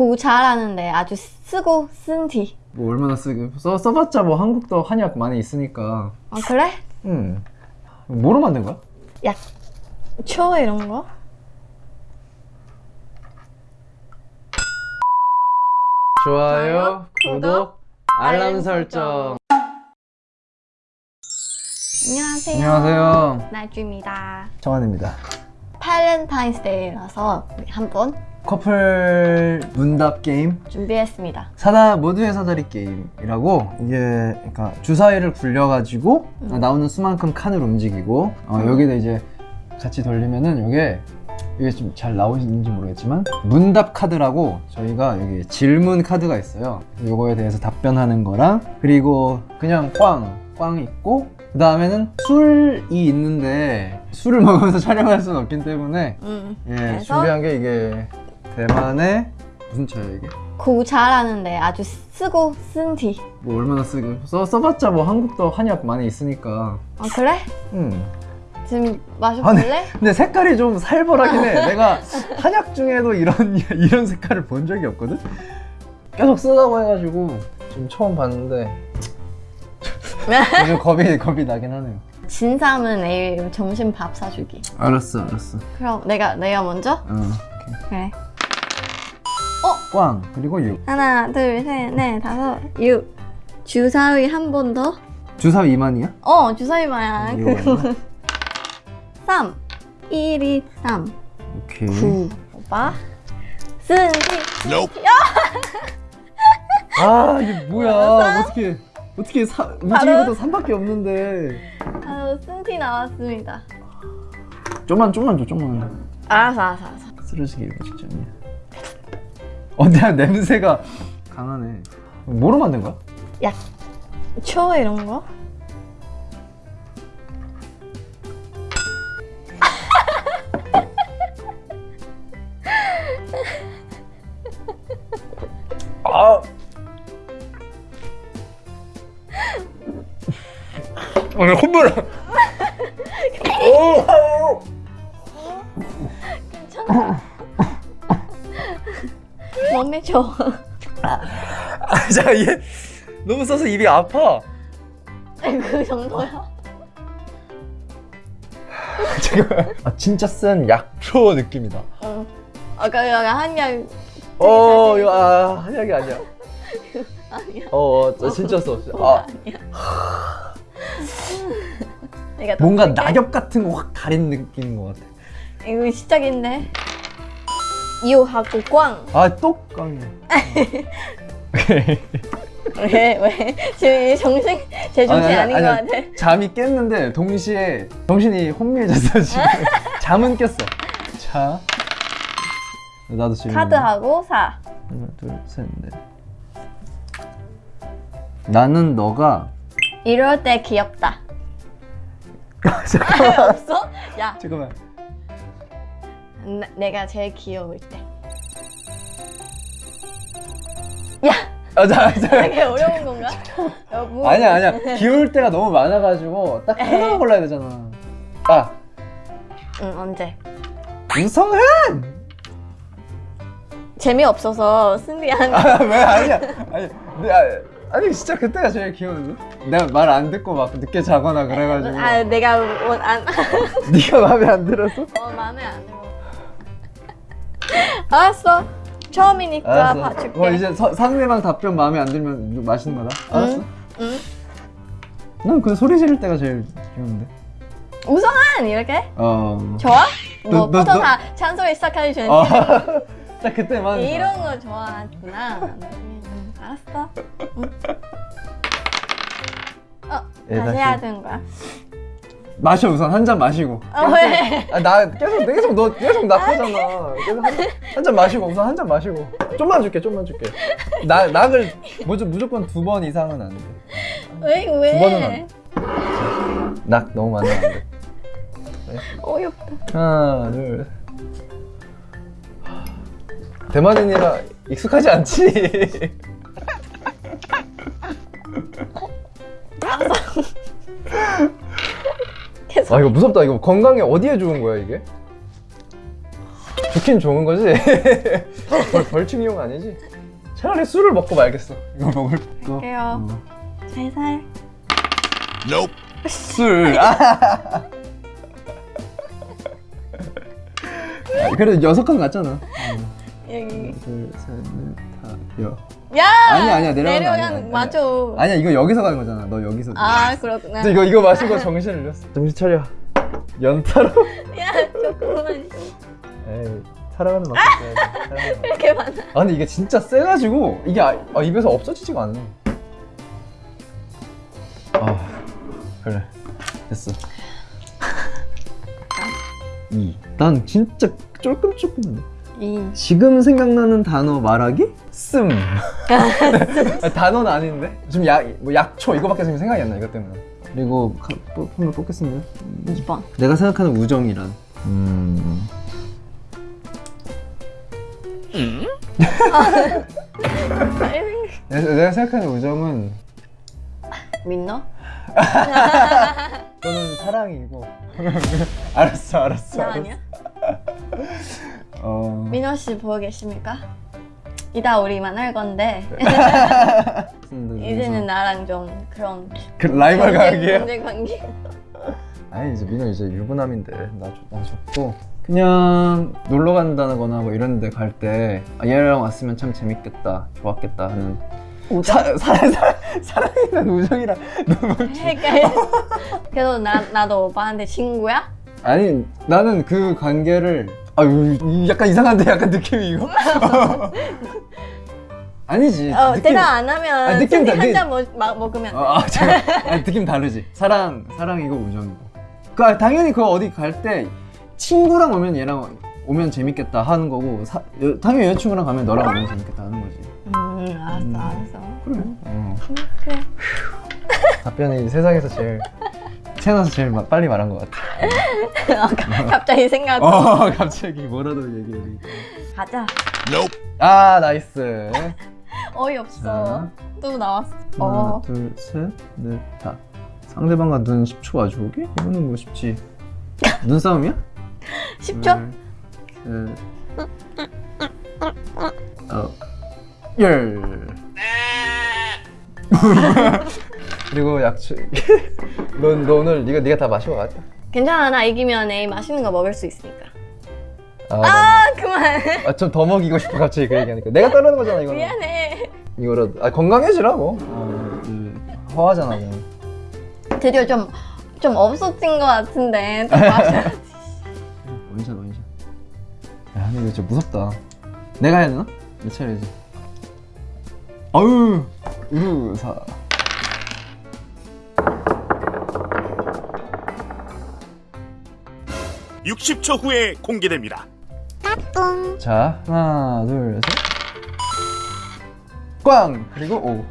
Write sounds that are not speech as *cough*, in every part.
공부 잘하는데 아주 쓰고 쓴 뒤. 뭐 얼마나 쓰게 써, 써봤자 뭐 한국도 한약 많이 있으니까 아 그래? 음 뭐로 만든 거야? 약, 초 이런 거? 좋아요, 구독, 알람 설정 안녕하세요. 안녕하세요 나주입니다. 정한입니다 팔렌타인스데이라서 한번 커플 문답 게임 준비했습니다. 사다 모두의 사다리 게임이라고 이게 그러니까 주사위를 굴려가지고 음. 나오는 수만큼 칸을 움직이고 어, 여기다 이제 같이 돌리면은 이게 이게 좀 잘 나오시는지 모르겠지만 문답 카드라고 저희가 여기 질문 카드가 있어요. 요거에 대해서 답변하는 거랑 그리고 그냥 꽝, 꽝 있고 그 다음에는 술이 있는데 술을 *laughs* 먹으면서 촬영할 수는 없기 때문에 음. 예? 준비한 게 이게 대만의 무슨 차예요 이게? 공부 잘하는데 아주 쓰고 쓴 뒤. 뭐 얼마나 쓰게 써, 써봤자 뭐 한국도 한약 많이 있으니까 아 그래? 음. 지금 마셔볼래? 근데 색깔이 좀 살벌하긴 해 내가 한약 중에도 이런 *laughs* 이런 색깔을 본 적이 없거든 계속 쓰다고 해가지고 지금 처음 봤는데 *laughs* 좀 겁이 겁이 나긴 하네요 진 사람은 내일 점심 밥 사주기. 알았어 알았어 그럼 내가 내가 먼저? 어, 오케이. 그래. 꽝 그리고 6 하나, 둘, 셋, 넷, 다섯, 육. 주사위 한 번 더. 주사위 2만이야? 어, 주사위만. 이거 얼마? 3. 1이 3. 오케이 9. 오빠. 쓴디. 아 이게 뭐야 어떻게 어떻게 사, 움직이고도 3밖에 없는데 아, 쓴티 나왔습니다. 좀만 좀만 줘 좀만 알았어, 알았어, 알았어. 쓰러지기 일보 직전 이야 어 내가 냄새가 강하네 뭐로 만든 거야? 약, 초 이런 거? 아 오늘 콧물 오 괜찮아. 몸에 좋아. 아, 자, 얘 너무 써서 입이 아파. 그 정도야? 지금 아 진짜 쓴 약초 느낌이다. 응. 아까 약간 한약 어, 이거 아 한약이 아니야. *laughs* 아니야. 어, 어저 진짜 써. 아 아니야. 뭔가. 낙엽 같은 거 확 가린 느낌인 것 같아. 이거 시작인데. 유하고 꽝. 아또 깡이야. *laughs* 왜 왜? 지금 이 정신 제 정신 아닌 것 같아. 잠이 깼는데 동시에 정신이 혼미해졌어 지금. *laughs* 잠은 깼어. 자, 나도 지금 카드하고 사. 하나, 둘, 셋, 넷. 나는 너가 이럴 때 귀엽다. *laughs* 잠깐만. 없어? 야, 잠깐만. 나- 내가 제일 귀여울 때. 야, 아, 자, 자. 되게 어려운 건가? *laughs* 야, 뭐- 아니야, 아니야. 귀여울 때가 너무 많아가지고 딱 하나 골라야 되잖아. 아, 응, 언제? 우성은! 재미없어서 승리한. 아, 왜 아니야? 아니, 내, 아, 아니 진짜 그때가 제일 귀여운데? 내가 말 안 듣고 막 늦게 자거나 그래가지고 아, 내가 원, 안, *laughs* 네가 마음에 안 들어서? 어, 마음에 안 들어. 알았어. 처음이니까 봐줄게. 어, 이제 서- 상대방 답변 마음에 안 들면 맛있는 거다. 알았어? 응. 난그 소리 지를 때가 제일 귀여운데. 우성한 이렇게? 어. 좋아? 뭐다 찬소리 시작하기 전에 어. *laughs* 딱 그때만. 이런 거 좋아하구나. 음, 알았어. 응. 어, 예, 다시. 해야 되는 거야. 마셔 우선 한 잔 마시고. 어, 왜? 아, 나 계속 계속 너 계속 나쁘잖아. 계속 한 잔 마시고 우선 한 잔 마시고. 좀만 줄게, 좀만 줄게. 나 낙을 무조, 무조건 두 번 이상은 안 돼. 왜, 두 번은 왜? 안낙 너무 많으면 안 돼. 어이없다. 하나, 둘. 대만인이라 익숙하지 않지. 아 이거 무섭다. 이거 건강에 어디에 좋은 거야 이게? 좋긴 좋은 거지. *laughs* 벌, 벌칙 이용 아니지? 차라리 술을 먹고 말겠어. 이거 먹을 거. 할게요. 어. 살살. 술. 아. *laughs* 아, 그래도 여섯 칸 갔잖아. 여기. 둘, 셋, 넷, 다, 여. 야! 아니야, 아니야, 내려가는 거 아니야. 맞아. 아니야, 이거 여기서 가는 거잖아. 너 여기서. 아, 그렇구나. 이거 이거 마시고 정신을 잃었어. 정신 차려. 연타로. *laughs* 야, 조금만 좀. 에이, 사랑하는 만큼. *laughs* 이렇게 많아. 아 근데 이게 진짜 세가지고 이게 아, 아, 입에서 없어지지가 않네. 아 그래 됐어. *laughs* 이. 난 진짜 쫄끔쫄끔한데. 이. 지금 생각나는 단어 말하기? 씀. 아, *laughs* 단어는 아닌데? 지금 약, 뭐 약초 이거밖에 지금 생각이 안 나, 이것 때문에. 그리고 카- 뽑- 한번 뽑겠습니다. 2번. 내가 생각하는 우정이란. 음. 내가, 내가 생각하는 우정은 민너? *laughs* 너는 사랑이고. *laughs* 알았어, 알았어. 나 알았어. 아니야? 어. 민호 씨 보고 계십니까? 이따 우리 만날 건데 *laughs* 이제는 나랑 좀 그런 그 라이벌 관계야? 경쟁 관계. 아니 이제 민호 이제 유부남인데 나, 좋- 나 좋고 그냥 놀러 간다거나 뭐 이런 데 갈 때 아, 얘랑 왔으면 참 재밌겠다, 좋았겠다 하는? 사, 사, 사, 너무 *laughs* 헷갈려. 그래도 나 나도 오빠한테 친구야? 아니 나는 그 관계를 아유 이- 약간 이상한데 약간 느낌이 이거 *laughs* 아니지 어 느낌- 대답 안 하면 아, 느낌 다- 한잔 먹으면 어, 아, 잠깐. 아니, 느낌 다르지 사랑 사랑이고 우정이고 그 아, 당연히 그거 어디 갈 때 친구랑 오면 얘랑 오면 재밌겠다 하는 거고 사, 여, 당연히 여자친구랑 가면 너랑 오면 재밌겠다 하는 거지 음 알았어 음. 알았어. 그래 어. 그래. 답변이 세상에서 제일 태어나서 제일 마- 빨리 말한 것 같아 아, 가- 갑자기 생각. 어 *laughs* 갑자기 뭐라도 얘기해 가자. 아 nice 어이없어. 또 나왔어. 하나 어. 둘 셋 넷 다 상대방과 눈 10초 마주보기? 이거는 뭐 쉽지 눈싸움이야? 10초? 둘, 셋, 어, 열. *laughs* *laughs* 그리고 약초 *laughs* 너, 너 오늘 네가 네가 다 마시고 가자 괜찮아 나 이기면 내일 맛있는 거 먹을 수 있으니까. 아, 아 그만. 아, 좀 더 먹이고 싶어 갑자기 그 얘기하니까 내가 따르는 거잖아 이거는 미안해. 이거라도 아 건강해지라고 하나, 둘, 허하잖아 그냥 드디어 좀 좀 없어진 것 같은데. 또 마셔. *laughs* 원샷 원샷. 야, 근데 이거 진짜 무섭다. 내가 해야 되나? 내 차례지. 아유, 우사. 60초 후에 공개됩니다. 자, 하나, 둘, 셋. 꽝! 그리고 오.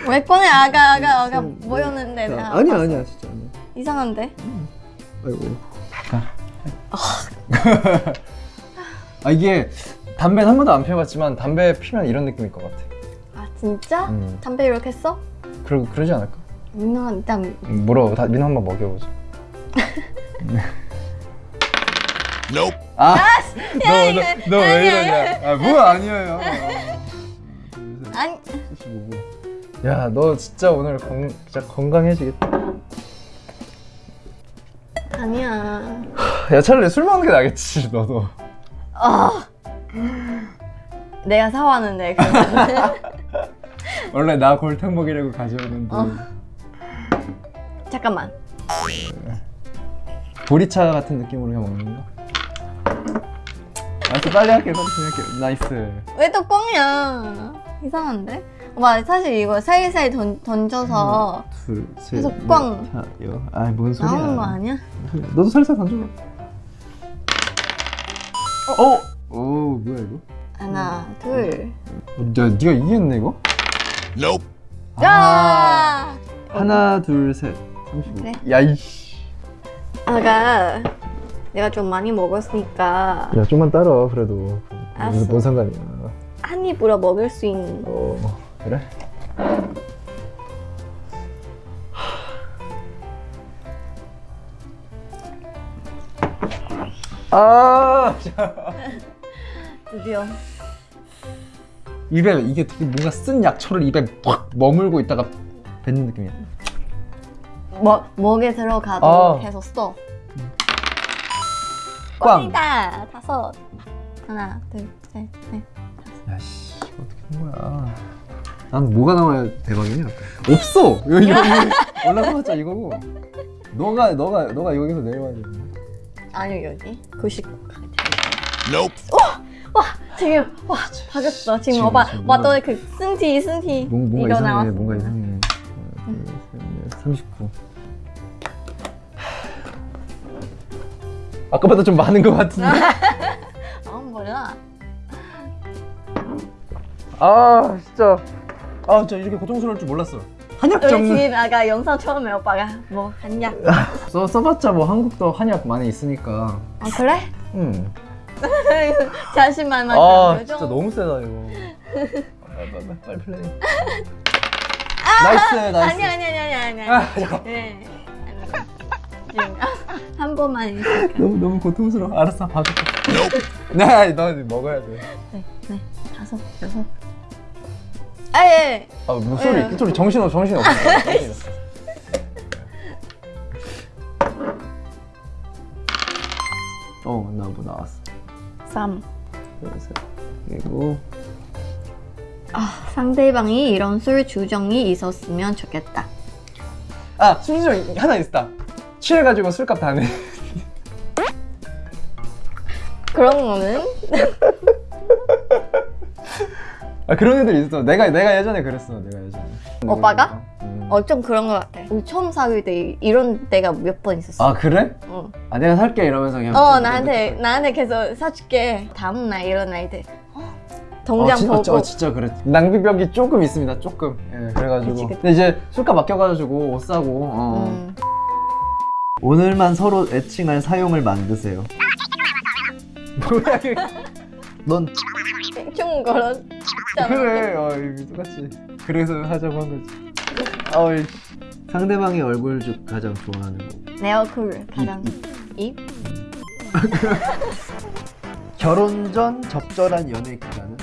*laughs* 왜 꺼내 아가 아가 아가 음, 뭐였는데 자, 나 아니야. 아니야, 진짜 아니야. 이상한데? 아이고. 아, 이게 담배는 한 번도 안 피워봤지만 담배 피면 이런 느낌일 것 같아 아 진짜? 음. 담배 이렇게 써? 그러, 그러지 않을까? 민호가 일단 물어 다, 민호 한번 먹여보자 Nope. 아, 너왜 이러냐 아, 뭐야, 아니에요. *laughs* 아니 75분. 야너 진짜 오늘 건, 진짜 건강해지겠다 아니야. 야 차라리 술 먹는 게 나겠지 너도 아 내가 사왔는데 그거. *laughs* 원래 나 골탕 먹이려고 가져오는데. 어. 잠깐만. 보리차 같은 느낌으로 그냥 먹는 건가? 알았어, 빨리 할게, 빨리 할게. nice. 왜또 뻥이야? 이상한데? 오빠 사실 이거 살살 던, 던져서 둘, 셋, 계속 넷, 꽝. 다, 여. 아, 뭔 소리야? 나오는 거 아니야? 너도 살살 던져봐. 어? 오, 뭐야 이거? 하나, 둘. 야, 네가 이겼네 이거? Nope. 야! 하나, 둘, 셋. 35. 그래. 야 이씨 아가 내가 좀 많이 먹었으니까 야 좀만 따라 그래도 알았어. 뭔 상관이야 한 입으로 먹을 수 있는 어 그래? 아 *laughs* 드디어. 입에 이게 되게 뭔가 쓴 약초를 입에 팍 머물고 있다가 뱉는 느낌이야. 뭐, 목에 들어가도 아. 계속 써. 꽝. 꽝이다. 다섯. 하나, 둘, 셋, 넷. 야씨 어떻게 한 거야? 난 뭐가 나와야 대박이냐? 없어. 여기 여기 올라가봤자 이거고. 너가 너가 너가 여기서 내려와야 돼. 아니, 여기. 90. Nope. 와, 지금, 와, 박았어. 지금, 지금, 오빠, 지금 와, 뭔가- 또 그, 승티, 승티. 뭔, 뭔가 이거 이상해. 나왔어. 뭔가 이상해. 하나, 둘, 셋, 넷, 39. 아까보다 좀 많은 것 같은데. *laughs* 아, 몰라. 아 진짜. 아 진짜 이렇게 고통스러울 줄 몰랐어. 한약 우리 전문. 지금 아까 영상 처음에 오빠가 뭐 한냐? *laughs* 써 써봤자 뭐 한국도 한약 많이 있으니까. 아 그래? 음. *laughs* 자신만만 아 진짜? 너무 세다 이거. 빨리 빨리 빨리 플레이. 나이스 나이스. 아니 아니 아니 아니 아니. 아, 잠깐. 네. *laughs* 한 번만 있을까? 너무 너무 고통스러워. 알았어 봐줄게. 네, 너 먹어야 돼. 네, 네, 다섯, 여섯. 아 예 아 목소리 네. 목소리 정신 없 정신 없어. 정신 *laughs* 없어. 어, 나뭐 나왔어. 3. 그래서 그리고 아 상대방이 이런 술 주정이 있었으면 좋겠다. 아 심지어 하나 있다. 취해가지고 술값 다 내. 그런 거는 *laughs* 아 그런 애들 있어. 내가 내가 예전에 그랬어. 내가 예전에. 오빠가? 음. 어좀 그런 거 같아. 우리 처음 사귈 때 이런 때가 몇 번 있었어. 아 그래? 어. 아 내가 살게 이러면서 그냥. 어 나한테 나한테 계속 사줄게. 다음 날 일어날 때 어? 동장 어, 진- 어, 보고 저- 진짜 그래. 낭비벽이 조금 있습니다. 조금. 예, 그래가지고. 그치, 그치. 근데 이제 술값 아껴가지고 옷 사고. 어. 음. 오늘만 서로 애칭할 사용을 만드세요. 뭐야. 넌좀 걸어. 그래. 어 똑같이. 그래서 하자고 한 거지. 어이. 상대방의 얼굴 중 가장 좋아하는 거. 내 얼굴 가장 입? *laughs* 결혼 전 적절한 연애 기간.